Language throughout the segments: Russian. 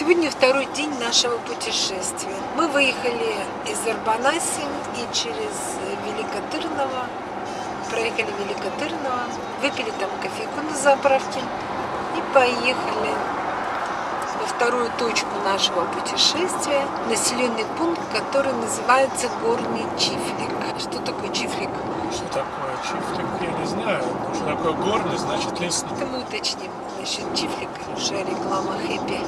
Сегодня второй день нашего путешествия. Мы выехали из Арбанаси и через Великотырново, проехали Великотырново, выпили там кофейку на заправке и поехали во вторую точку нашего путешествия, населенный пункт, который называется Горный Чифлик. Что такое Чифлик? Что такое чифлик, я не знаю. Что такое горный, значит лесной. Это мы уточним насчет Чифлика. Уже реклама Хэппи.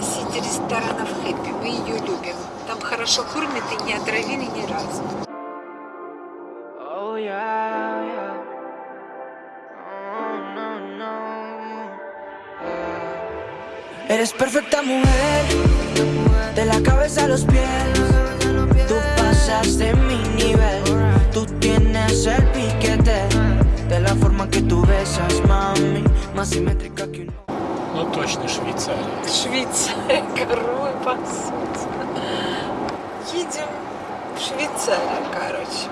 Сеть ресторанов Хэппи. Мы ее любим. Там хорошо кормят и не отравили ни разу. Oh yeah, yeah. Oh, no, no. Eres perfecta mujer, de la cabeza a los pies. Tú pasas de mi nivel, tú tienes el piquete. De la forma que tú besas, mami, Ну точно Швейцария. Швейцария, коровы пасутся. Едем в Швейцарию, короче.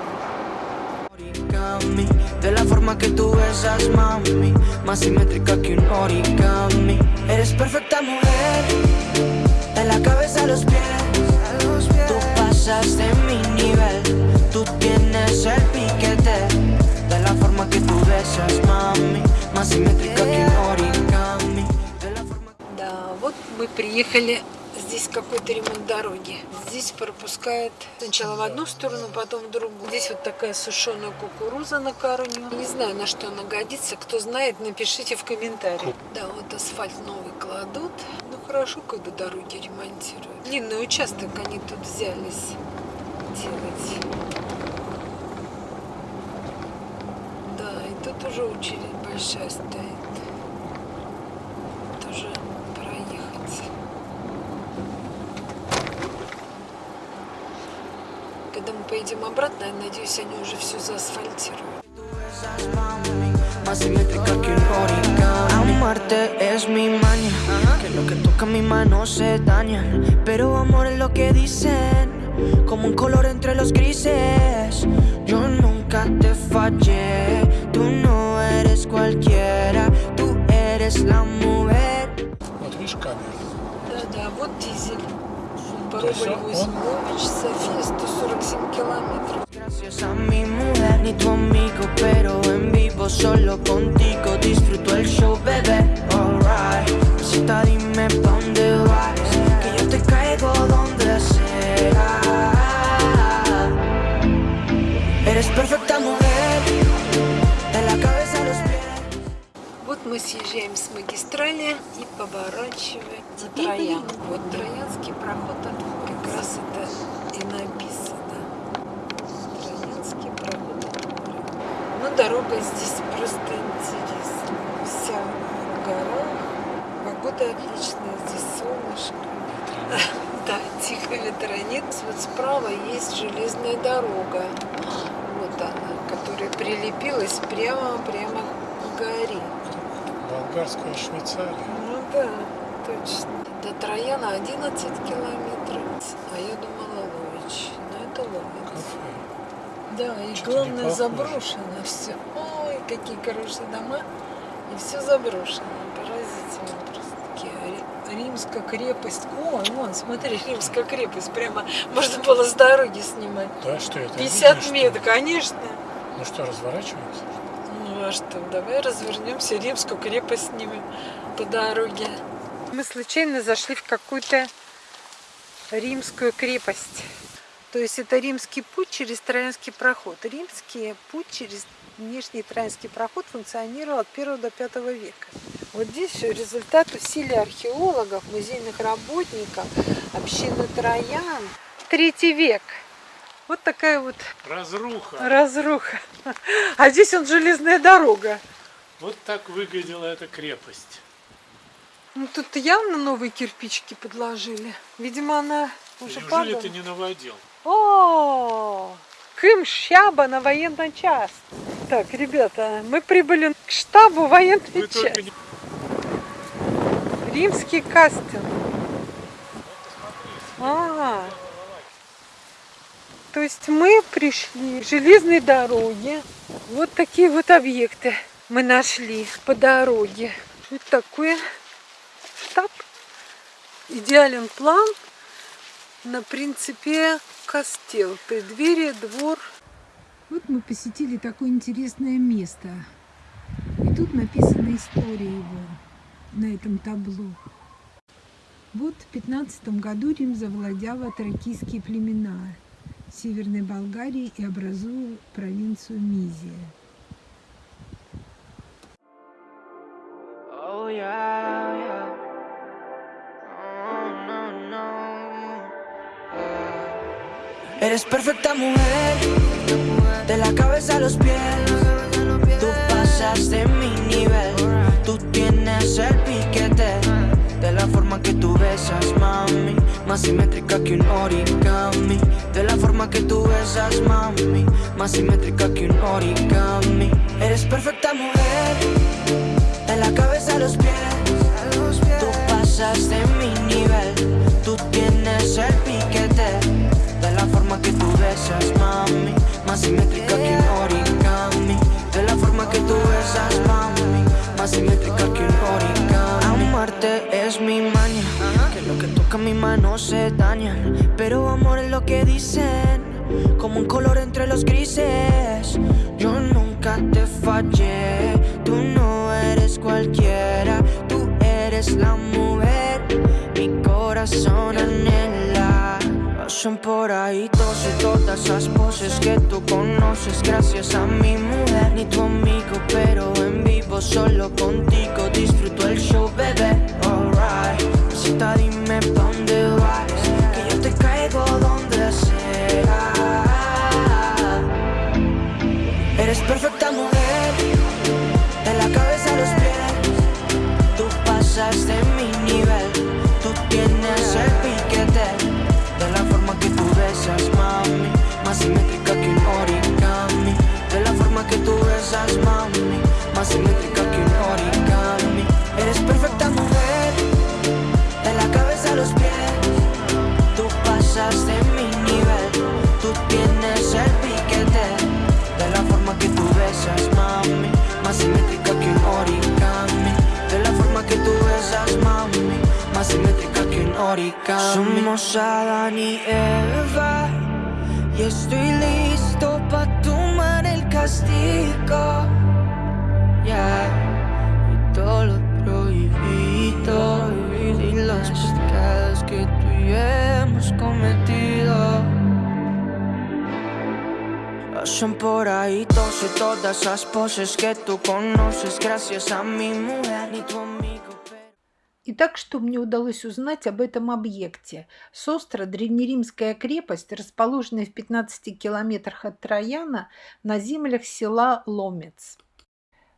De la forma que tú besas, mami, más simétrica que un origami. Eres perfecta mujer, de la cabeza a los pies. Tú pasas de mi Да, вот мы приехали. Здесь какой-то ремонт дороги. Здесь пропускает сначала в одну сторону, потом в другую. Здесь вот такая сушеная кукуруза на корню. Не знаю, на что она годится. Кто знает, напишите в комментариях. Да, вот асфальт новый кладут. Ну хорошо, когда дороги ремонтируют. Длинный участок они тут взялись делать. Уже очередь большая стоит. Тоже проехать. Когда мы поедем обратно, я надеюсь, они уже все заасфальтируют. más simétrica que un origami. Amarte es mi maña, que lo que toca mi mano se daña. Pero amor es lo que dicen, como un color entre los grises. Gracias a mi mujer ni tu amigo, pero en vivo solo contigo disfruto el show. Поворачиваем на Троян. Вот Троянский проход, а тут как раз это и написано. Троянский проход от моря. Ну, дорога здесь просто интересная. Вся в горах. Погода отличная, здесь солнышко. Да, тихо ветронит. Вот справа есть железная дорога. Вот она, которая прилепилась прямо-прямо к горе. Болгарская Швейцария. Ну да, точно. До Трояна 11 километров. А я думала Лович. Но это Ловец. Да, и Что-то главное заброшено все. Ой, какие хорошие дома. И все заброшено. Поразительно просто. Римская крепость. Ой, вон, смотри, Римская крепость. Прямо можно было с дороги снимать. Да, что это? 50 Видно, что метров, конечно. Ну что, разворачиваемся? Ну а что, давай развернемся, Римскую крепость снимем по дороге. Мы случайно зашли в какую-то римскую крепость. То есть это римский путь через Троянский проход. Римский путь через внешний Троянский проход функционировал от 1 до 5 века. Вот здесь все результат усилий археологов, музейных работников, общины Троян. Третий век. Вот такая вот Разруха. разруха. А здесь он железная дорога. Вот так выглядела эта крепость. Ну тут явно новые кирпичики подложили. Видимо, она уже Неужели падала. ты не наводил? О, Кым Щаба на военный час. Так, ребята, мы прибыли к штабу военной части. не... Римский кастинг. А, то есть мы пришли к железной дороге. Вот такие вот объекты мы нашли по дороге. Что это такое? Штаб? Идеален план на принципе костел, преддверие, двор. Вот мы посетили такое интересное место. И тут написана история его на этом табло. Вот в 15 году Рим завладел атракийские племена Северной Болгарии и образуя провинцию Мизия. Oh, yeah, yeah. Oh, no, no. Ah. Eres perfecta mujer, de la cabeza a los pies. Tú pasas de mi nivel, tú tienes el piquete. De la forma que tú besas, mami, más simétrica que un origami. de la forma que tú besas, mami, más simétrica que un origami. Eres perfecta mujer lo que dicen, como un color entre los grises. Yo nunca te fallé, tú no eres cualquiera, tú eres la mujer, mi corazón anhela. Pasan por ahí todos y todas esas poses que tú conoces gracias a mi mujer, ni tu amigo, pero en vivo solo contigo que un origami. Somos Adán y Eva, y estoy listo para tomar el castigo. Yeah, y todo lo prohibido y los pecados que tú y yo hemos cometido. Pasan por ahí todas esas poses que tú conoces gracias a mi mujer y tu Итак, что мне удалось узнать об этом объекте? Состра – древнеримская крепость, расположенная в 15 километрах от Трояна на землях села Ломец.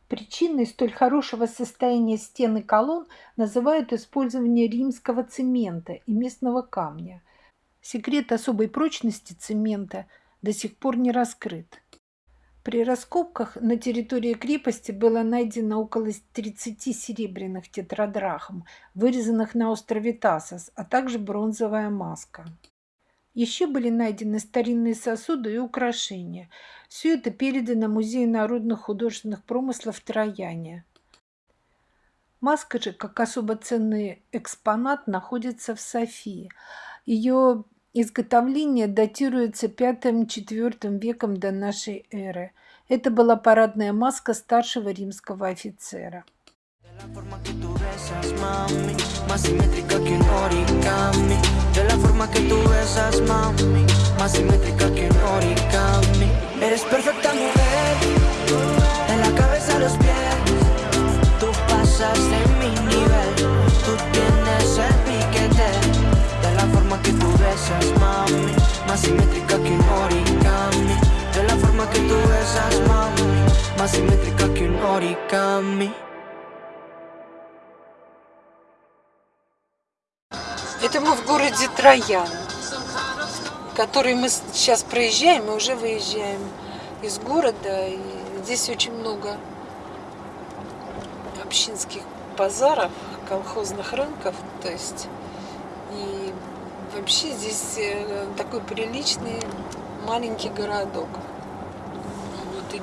Причиной столь хорошего состояния стен и колонн называют использование римского цемента и местного камня. Секрет особой прочности цемента до сих пор не раскрыт. При раскопках на территории крепости было найдено около 30 серебряных тетрадрахм, вырезанных на острове Тасос, а также бронзовая маска. Еще были найдены старинные сосуды и украшения. Все это передано Музею народных художественных промыслов Трояне. Маска же, как особо ценный экспонат, находится в Софии. Ее изготовление датируется V-IV веком до нашей эры. Это была парадная маска старшего римского офицера. De la forma que tú besas, mami, más simétrica que un origami. Simétrica que un origami. Это мы в городе Троян, который мы сейчас проезжаем и уже выезжаем из города. И здесь очень много общинских базаров, колхозных рынков. То есть и вообще здесь э, такой приличный маленький городок.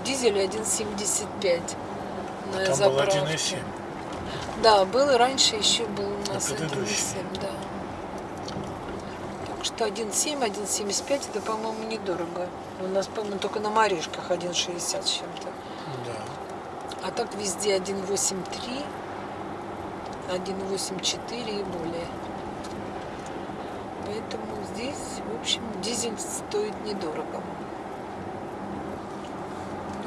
Дизель 1,75 на Там был заправке. 1,7. Да, был и раньше еще был у нас предыдущий. 1,7, да. Это 1,7, 1,75, это, по-моему, недорого. У нас, по-моему, только на Маришках 1,60 с чем-то. Да. А так везде 1,83, 1,84 и более. Поэтому здесь, в общем, дизель стоит недорого.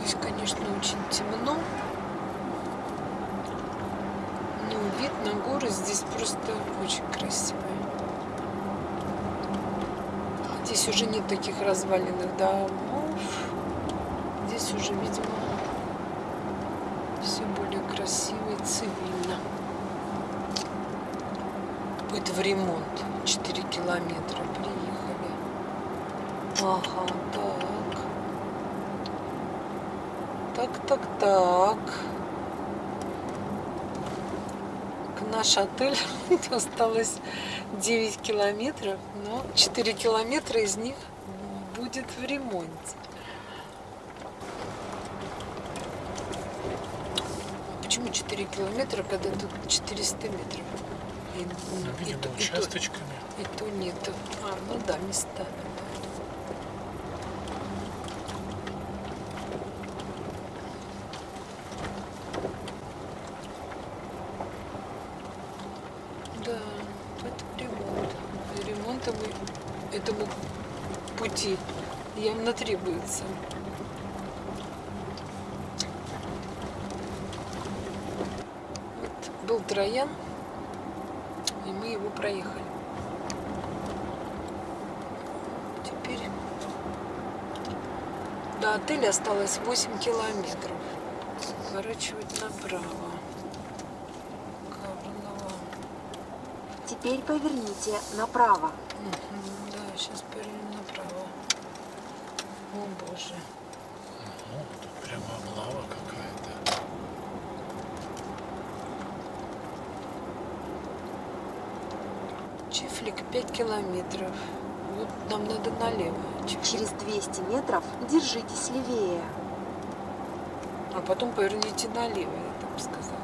Здесь, конечно, очень темно. Но вид на горы здесь просто очень красивый. Здесь уже нет таких разваленных домов. Здесь уже, видимо, все более красиво и цивильно. Это в ремонт. 4 километра приехали. Ага, так. Так, так, так. К наш отель осталось 9 километров, но 4 километра из них будет в ремонте. Почему 4 километра, когда тут 400 метров? И, Ну, и видимо, то- и то- участочками. и то нету. А, ну да, места. Да, это ремонт. Ему- этому пути явно требуется. Вот был Троян, и мы его проехали. Теперь до отеля осталось 8 километров. Сворачивать направо. Теперь поверните направо. Мгм, Да, сейчас повернем направо. О боже. Ну, тут прямо облава какая-то. Чифлик 5 километров. Вот нам надо налево. Чифлик. Через 200 метров держитесь левее. А потом поверните налево, я там сказала.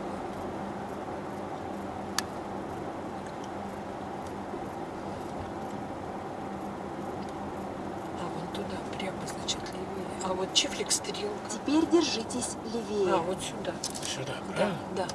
А вон туда, прямо, значит, чифлик стрелка. Теперь держитесь левее. А, вот сюда. Сюда, Да, правильно? да.